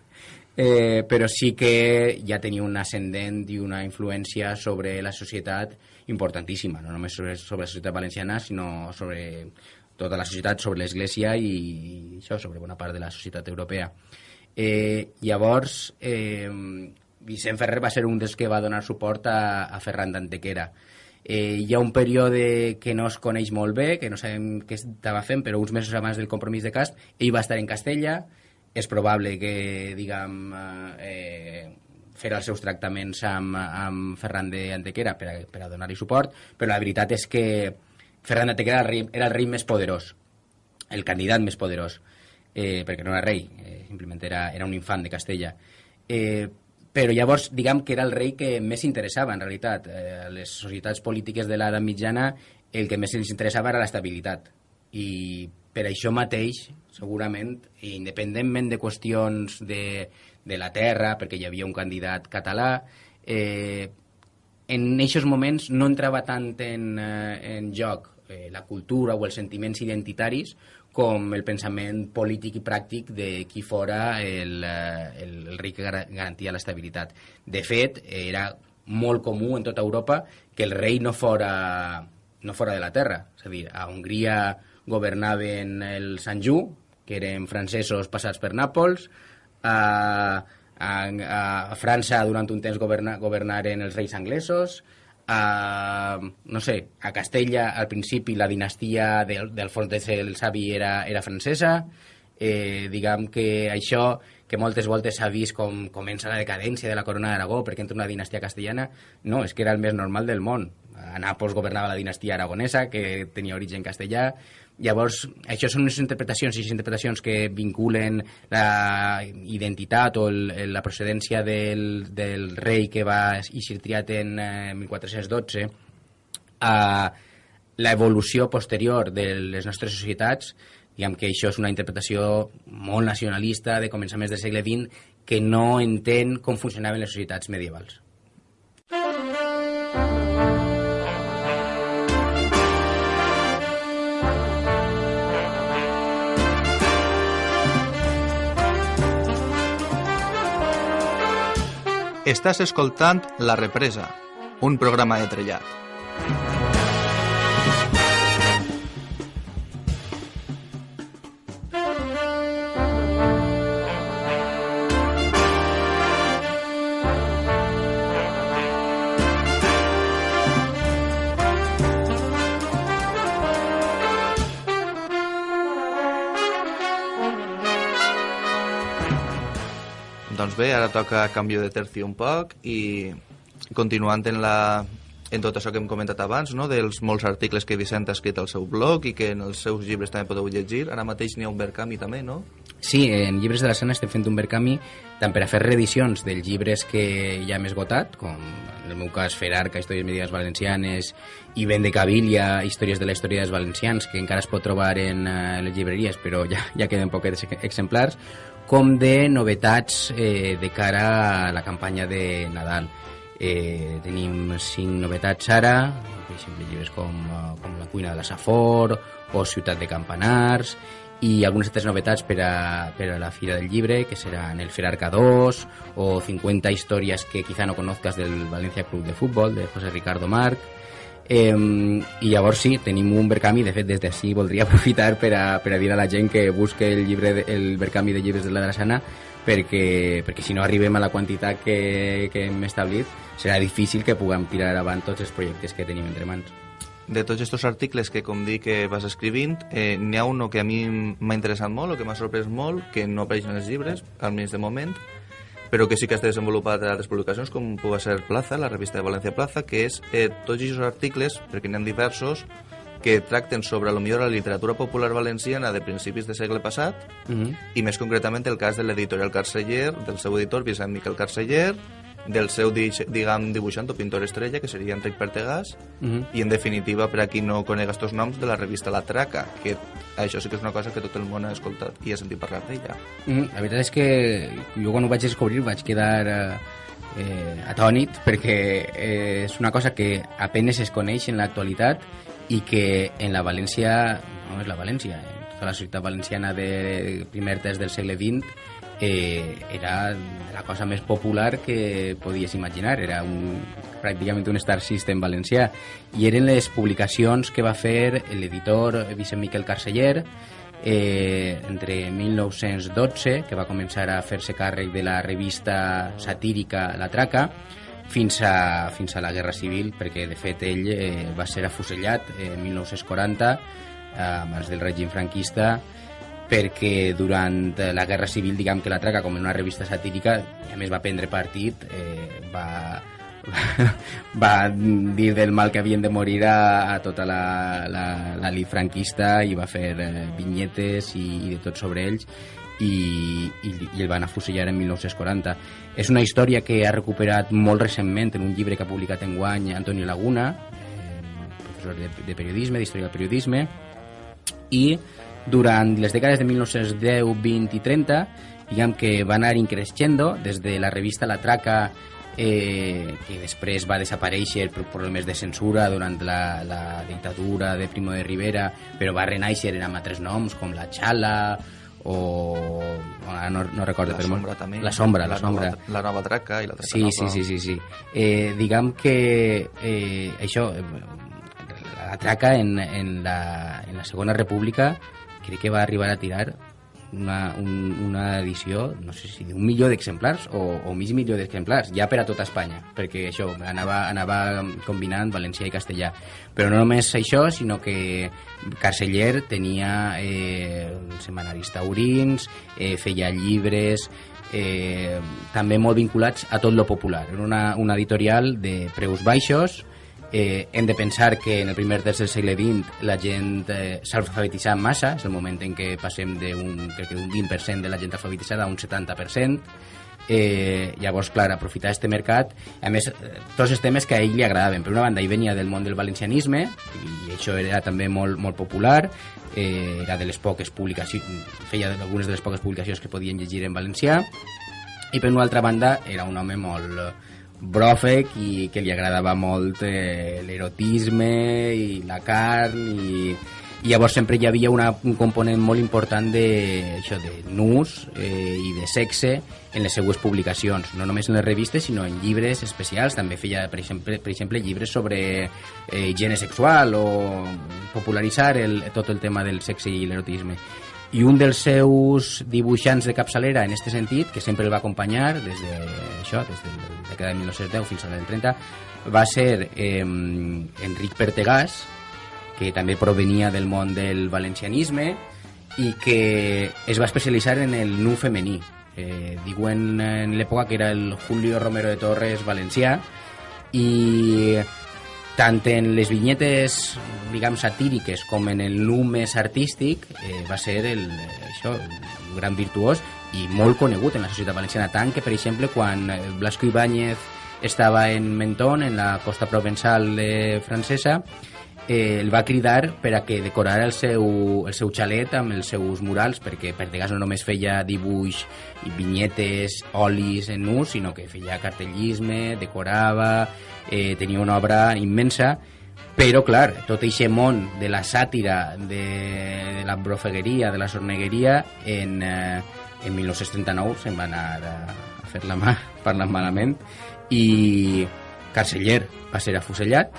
eh, però sí que ja tenia un ascendent i una influència sobre la societat importantíssima, no només sobre, sobre la societat valenciana, sinó sobre tota la societat, sobre l'Església i això, sobre bona part de la societat europea. Eh, llavors, eh, Vicent Ferrer va ser un dels que va donar suport a, a Ferran d'Antequera. Eh, hi ha un període que no es coneix molt bé, que no sabem què estava fent, però uns mesos abans del compromís de Cast, ell va estar en Castella, és probable que, diguem, eh, fer els seus tractaments amb, amb Ferran de Antequera per a, per a donar-li suport, però la veritat és que Ferran de Antequera era el rei, era el rei més poderós, el candidat més poderós, eh, perquè no era rei, eh, simplement era, era un infant de Castella. Eh, però llavors, diguem que era el rei que més interessava, en realitat. Eh, les societats polítiques de l'edat mitjana el que més els interessava era l'estabilitat. I per això mateix, segurament, independentment de qüestions de, de la terra, perquè hi havia un candidat català, eh, en aquests moments no entrava tant en, eh, en joc eh, la cultura o els sentiments identitaris com el pensament polític i pràctic de qui fora el, eh, el, el rei que garantia l'estabilitat. De fet, era molt comú en tota Europa que el rei no fora, no fora de la terra. És a dir, a Hongria governaven els Sanjú, que eren francesos passats per Nàpols, a, a, a França durant un temps governa, governaren els reis anglesos, a, no sé, a Castella al principi la dinastia del, del Fontes el Savi era, era francesa. Eh, diguem que això que moltes voltes s'ha vist com comença la decadència de la corona d'Aragó perquè entra una dinastia castellana no, és que era el més normal del món a Nàpols governava la dinastia aragonesa que tenia origen castellà Llavors, això són unes interpretacions i interpretacions que vinculen la identitat o el, la procedència del, del rei que va eixir triat en eh, 1412 a l'evolució posterior de les nostres societats diguem que això és una interpretació molt nacionalista de començaments del segle XX que no entén com funcionaven les societats medievals. Estàs escoltant La Represa, un programa de trellat. Doncs bé, ara toca canvi de terci un poc i continuant en la en tot això que hem comentat abans, no? dels molts articles que Vicent ha escrit al seu blog i que en els seus llibres també podeu llegir. Ara mateix n'hi ha un Verkami també, no? Sí, en Llibres de la Sana estem fent un Verkami tant per a fer reedicions dels llibres que ja hem esgotat, com en el meu cas Ferarca, Històries Medieves Valencianes i Ben de Cavilla, Històries de la Història dels Valencians, que encara es pot trobar en uh, les llibreries, però ja, ja queden poquets exemplars, com de novetats eh, de cara a la campanya de Nadal. Eh, tenim cinc novetats ara, per exemple, llibres com, eh, com La cuina de la Safor o Ciutat de Campanars, i algunes altres novetats per a, per a la Fira del Llibre, que seran el Ferarca 2 o 50 històries que quizá no conozcas del Valencia Club de Fútbol, de José Ricardo Marc. Eh, I llavors sí, tenim un Verkami, de fet des d'ací voldria aprofitar per a, per a dir a la gent que busque el, llibre de, el Verkami de llibres de la Drassana perquè, perquè si no arribem a la quantitat que, que hem establit serà difícil que puguem tirar avant tots els projectes que tenim entre mans. De tots aquests articles que, com dic, que vas escrivint, eh, n'hi ha un que a mi m'ha interessat molt o que m'ha sorprès molt, que no apareix en els llibres, almenys de moment, però que sí que has desenvolupat altres publicacions, com pugui ser Plaza, la revista de València Plaza, que és eh, tots aquests articles, perquè n'hi ha diversos, que tracten sobre lo millor la literatura popular valenciana de principis de segle passat Mm -hmm. i més concretament el cas de l'editorial Carceller, del seu editor Vicent Miquel Carceller, del seu, diguem, dibuixant o pintor estrella, que seria Enric Pertegàs, Mm -hmm. i en definitiva, per a qui no conega estos noms, de la revista La Traca, que això sí que és una cosa que tot el món ha escoltat i ha sentit parlar d'ella. Mm, la veritat és que jo quan ho vaig descobrir vaig quedar eh, eh, atònit perquè eh, és una cosa que apenes es coneix en l'actualitat i que en la València, no és la València, tota la ciutat valenciana de primer terç del segle XX eh, era la cosa més popular que podies imaginar, era un, pràcticament un star system valencià. I eren les publicacions que va fer l'editor Vicent Miquel Carceller eh, entre 1912, que va començar a fer-se càrrec de la revista satírica La Traca, fins a, fins a la Guerra Civil, perquè de fet ell eh, va ser afusellat en 1940, eh, abans del règim franquista, perquè durant la Guerra Civil, diguem que La Traca, com en una revista satírica, a més va prendre partit, eh, va, va dir del mal que havien de morir a, a tota la, la, la lit franquista i va fer eh, vinyetes i, i de tot sobre ells i, i, i el van afusellar en 1940. És una història que ha recuperat molt recentment en un llibre que ha publicat en guany Antonio Laguna, eh, professor de, de periodisme, d'història del periodisme, i durant les dècades de 1910, 20 i 30 diguem que va anar increixendo des de la revista La Traca eh, que després va desaparèixer per problemes de censura durant la, la dictadura de Primo de Rivera però va renaixer amb altres noms com La Xala o no, no recordo La però molt- sombra també. la sombra, la, sombra Nova, la nova traca i la traca Sí, nova. sí, sí, sí, sí. Eh, diguem que eh, això, eh, la traca en, en, la, en la Segona República crec que va arribar a tirar una, un, una edició, no sé si d'un milió d'exemplars o, o mig milió d'exemplars, ja per a tota Espanya, perquè això anava, anava combinant valencià i castellà. Però no només això, sinó que Carceller tenia eh, semanari taurins, eh, feia llibres, eh, també molt vinculats a tot lo popular. Era una, una editorial de preus baixos, eh, hem de pensar que en el primer terç del segle XX la gent eh, s'ha alfabetitzat massa, és el moment en què passem d'un crec que d'un 20% de la gent alfabetitzada a un 70%, eh, llavors, clar, aprofitar este mercat. A més, tots els temes que a ell li agradaven. Per una banda, ell venia del món del valencianisme i això era també molt, molt popular. Eh, era de les poques publicacions feia algunes de les poques publicacions que podien llegir en valencià. I per una altra banda era un home molt bròfec i que li agradava molt eh, l'erotisme i la carn i, i llavors sempre hi havia una, un component molt important de, això, de nus eh, i de sexe en les seues publicacions, no només en les revistes sinó en llibres especials, també feia per exemple, per exemple llibres sobre eh, higiene sexual o popularitzar el, tot el tema del sexe i l'erotisme i un dels seus dibuixants de capçalera en aquest sentit, que sempre el va acompanyar des de això, des de la dècada de 1910 fins a la del 30, va ser eh, Enric Pertegàs, que també provenia del món del valencianisme i que es va especialitzar en el nu femení. Eh, diuen en l'època que era el Julio Romero de Torres valencià i tant en les vinyetes diguem satíriques com en el nu més artístic eh, va ser el, això, un gran virtuós i molt conegut en la societat valenciana. Tant que per exemple quan Blasco Ibáñez estava en Menton en la costa provençal de francesa eh, el va cridar per a que decorara el seu, el seu xalet amb els seus murals, perquè per Degas no només feia dibuix i vinyetes, olis en nus, sinó que feia cartellisme, decorava, eh, tenia una obra immensa, però, clar, tot aquest món de la sàtira, de, de la brofegueria, de la sornegueria, en, eh, en 1939 se'n va anar a, a fer la mà, parlant malament, i Carceller va ser afusellat,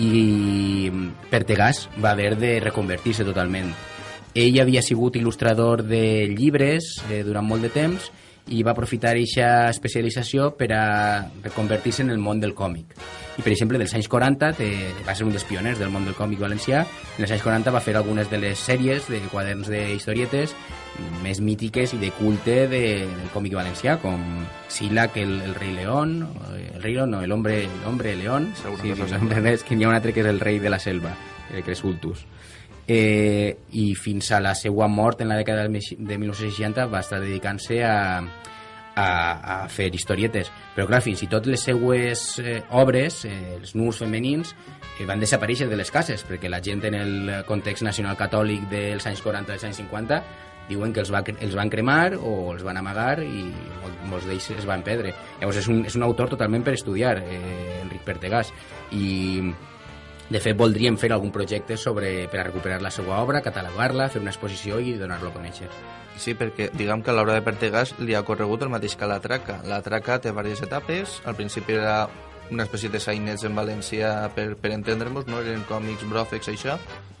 i Pertegàs va haver de reconvertir-se totalment. Ell havia sigut il·lustrador de llibres eh, durant molt de temps i va aprofitar aquesta especialització per a reconvertir-se en el món del còmic. I, per exemple, dels anys 40 te, va ser un dels pioners del món del còmic valencià. En els anys 40 va fer algunes de les sèries de quaderns d'historietes més mítiques i de culte de, del còmic valencià, com Silac, el, el rei León, el rei León, no, el hombre, el hombre León, sí, sí, és que n'hi ha un altre que és el rei de la selva, el Cresultus. Eh, I fins a la seva mort en la dècada de 1960 va estar dedicant-se a, a, a fer historietes. Però clar, fins i tot les seues eh, obres, eh, els nus femenins, eh, van desaparèixer de les cases, perquè la gent en el context nacional catòlic dels anys 40 dels anys 50 diuen que els, va, els van cremar o els van amagar i molts d'ells es van perdre. Llavors és un, és un autor totalment per estudiar, eh, Enric Pertegàs, i de fet voldríem fer algun projecte sobre, per a recuperar la seva obra, catalogar-la, fer una exposició i donar-lo a conèixer. Sí, perquè diguem que l'obra de Pertegàs li ha corregut el mateix que la traca. La traca té diverses etapes, al principi era una espècie de sainets en valencià per, per entendre-nos, no? eren còmics, bròfecs, això,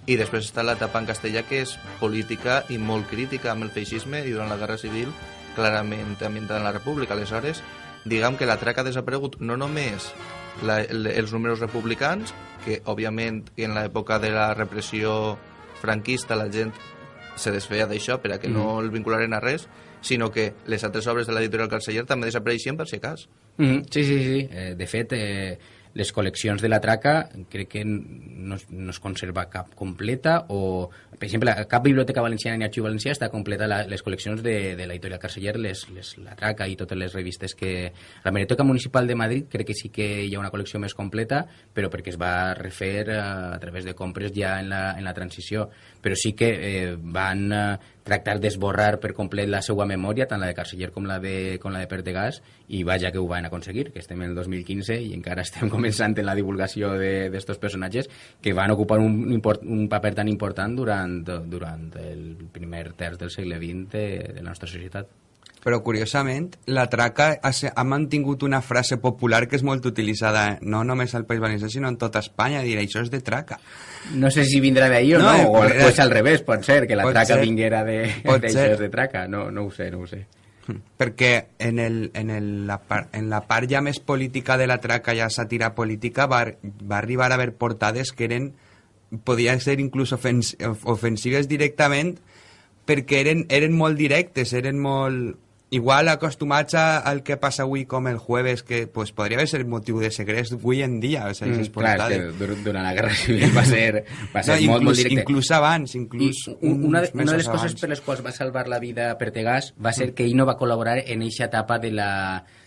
i després està l'etapa en castellà que és política i molt crítica amb el feixisme i durant la Guerra Civil clarament ambientada en la República. Aleshores, diguem que la traca ha desaparegut no només la, els números republicans, que òbviament en l'època de la repressió franquista la gent se desfeia d'això per a que mm. no el vincularen a res, sinó que les altres obres de l'editorial Carceller també desapareixien per si cas. Mm, sí, sí, sí. Eh, de fet, eh, les col·leccions de la traca crec que no, no es conserva cap completa o, per exemple, cap biblioteca valenciana ni arxiu valencià està completa la, les col·leccions de, de la editorial Carceller, les, les, la traca i totes les revistes que... La Biblioteca Municipal de Madrid crec que sí que hi ha una col·lecció més completa, però perquè es va refer a, eh, a través de compres ja en la, en la transició. Però sí que eh, van eh, tractar d'esborrar per complet la seva memòria, tant la de Carceller com la de, com la de Pertegàs, i vaja que ho van aconseguir, que estem en el 2015 i encara estem començant en la divulgació de, personatges que van ocupar un, un paper tan important durant, durant el primer terç del segle XX de, de la nostra societat. Però, curiosament, la traca ha, ha mantingut una frase popular que és molt utilitzada no només al País Valencià, sinó en tota Espanya, dir això és de traca. No sé si vindrà d'ahir o no, no o, o és al revés, pot ser, que la traca ser. vinguera de, de traca, no, no ho sé, no ho sé. Perquè en, el, en, el, la, par, en la part ja més política de la traca, ja sàtira política, va, va arribar a haver portades que eren podien ser inclús ofens, ofensives directament perquè eren, eren molt directes, eren molt igual acostumats a, al que passa avui com el jueves, que pues, podria haver ser motiu de segrest avui en dia. O sigui, mm, clar, que durant la Guerra Civil va ser, va ser no, molt, inclús, molt directe. Inclús abans, inclús I una, de, una de les coses per les quals va salvar la vida Pertegàs va ser mm. que ell no va col·laborar en eixa etapa de la,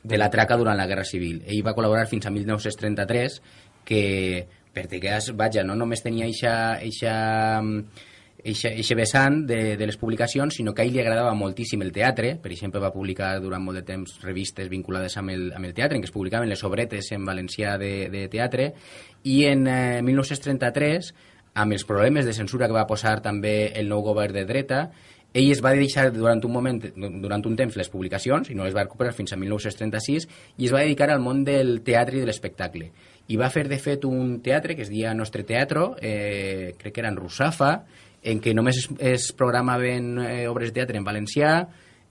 de la traca durant la Guerra Civil. Ell va col·laborar fins a 1933, que Pertegàs, vaja, no només tenia eixa, eixa eixe, vessant de, de les publicacions, sinó que a ell li agradava moltíssim el teatre, per exemple va publicar durant molt de temps revistes vinculades amb el, amb el teatre, en què es publicaven les obretes en valencià de, de teatre, i en eh, 1933, amb els problemes de censura que va posar també el nou govern de dreta, ell es va deixar durant un moment, durant un temps les publicacions i no les va recuperar fins a 1936 i es va dedicar al món del teatre i de l'espectacle. I va fer, de fet, un teatre que es deia Nostre Teatro, eh, crec que era en Russafa, en què només es, es programaven eh, obres de teatre en valencià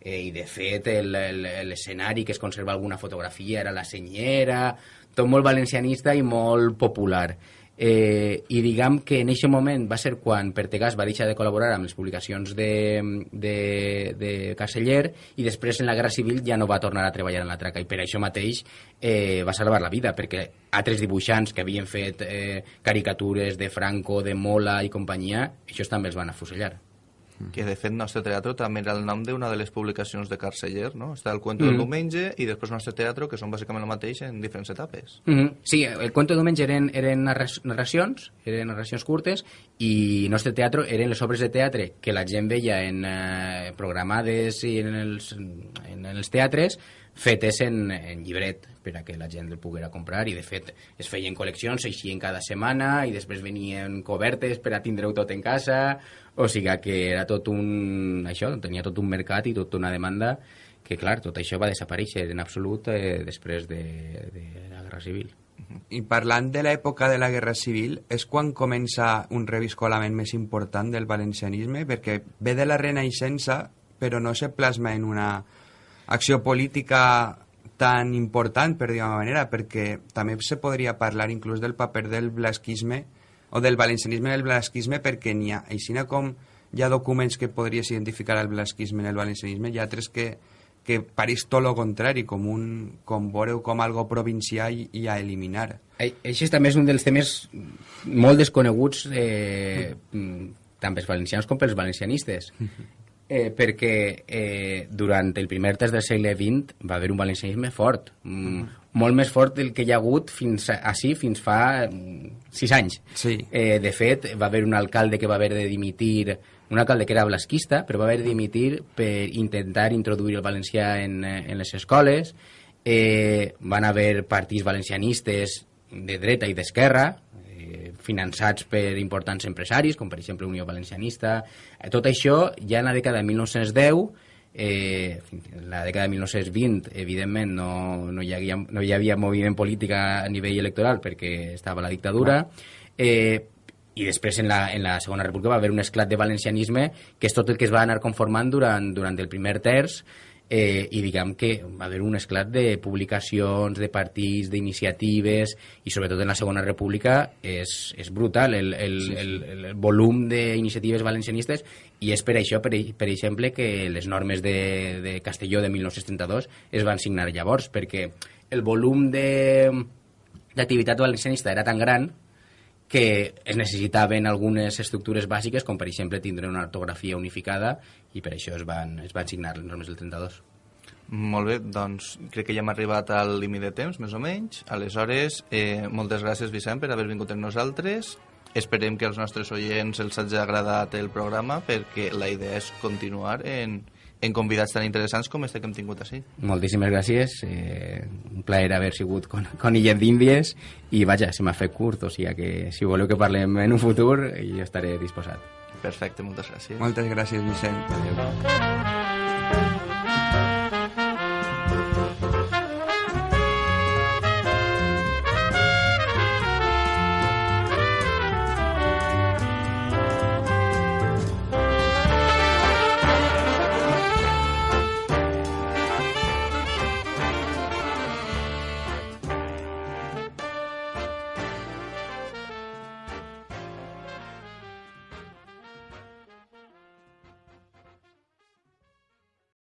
eh, i de fet l'escenari que es conserva alguna fotografia era la senyera, tot molt valencianista i molt popular. Eh, i diguem que en aquest moment va ser quan Pertegàs va deixar de col·laborar amb les publicacions de, de, de Caseller i després en la Guerra Civil ja no va tornar a treballar en la traca. I per això mateix eh, va salvar la vida perquè altres dibuixants que havien fet eh, caricatures de Franco, de Mola i companyia, això també els van afusellar que de fet Nostre Teatro també era el nom d'una de les publicacions de Carceller, no? Està el Cuento mm. del Diumenge i després Nostre Teatro, que són bàsicament el mateix en diferents etapes. Mm -hmm. Sí, el Cuento del Diumenge eren, eren narracions, eren narracions curtes, i Nostre Teatro eren les obres de teatre que la gent veia en eh, programades i en els, en els teatres fetes en, en llibret per a que la gent el poguera comprar i de fet es feien col·leccions, eixien cada setmana i després venien cobertes per a tindre-ho tot en casa o sigui que era tot un... això, tenia tot un mercat i tota una demanda que, clar, tot això va desaparèixer en absolut eh, després de, de la Guerra Civil. I parlant de l'època de la Guerra Civil, és quan comença un reviscolament més important del valencianisme, perquè ve de la Renaixença, però no se plasma en una acció política tan important, per dir-ho manera, perquè també se podria parlar inclús del paper del blasquisme o del valencianisme i el blasquisme perquè n'hi ha, així com hi ha documents que podries identificar el blasquisme en el valencianisme, hi ha altres que, que pareix tot el contrari, com, un, com veureu com algo provincial i a eliminar. Això també és un dels temes molt desconeguts eh, tant pels valencians com pels valencianistes. Eh, perquè eh, durant el primer terç del segle XX va haver un valencianisme fort, mm, molt més fort del que hi ha hagut fins a, així fins fa mm, sis anys. Sí. Eh, de fet, va haver un alcalde que va haver de dimitir, un alcalde que era blasquista, però va haver de dimitir per intentar introduir el valencià en, eh, en les escoles. Eh, van haver partits valencianistes de dreta i d'esquerra, eh, finançats per importants empresaris, com per exemple Unió Valencianista. Eh, tot això ja en la dècada de 1910 Eh, en la dècada de 1920, evidentment, no, no, hi havia, no hi havia moviment polític a nivell electoral perquè estava la dictadura. Eh, i després en la, en la Segona República va haver un esclat de valencianisme que és tot el que es va anar conformant durant, durant el primer terç eh, i diguem que va haver un esclat de publicacions, de partits, d'iniciatives i sobretot en la Segona República és, és brutal el, el, sí, sí. el, el, volum d'iniciatives valencianistes i és per això, per, per exemple, que les normes de, de Castelló de 1932 es van signar llavors, perquè el volum d'activitat valencianista era tan gran que es necessitaven algunes estructures bàsiques, com per exemple tindre una ortografia unificada, i per això es van, es van signar les normes del 32. Molt bé, doncs crec que ja hem arribat al límit de temps, més o menys. Aleshores, eh, moltes gràcies, Vicent, per haver vingut amb nosaltres. Esperem que als nostres oients els hagi agradat el programa, perquè la idea és continuar en, en convidats tan interessants com este que hem tingut així. Moltíssimes gràcies, eh, un plaer haver sigut con, con Illes d'Índies i vaja, se m'ha fet curt, o sigui que si voleu que parlem en un futur jo estaré disposat. Perfecte, moltes gràcies. Moltes gràcies, Vicent. Adéu.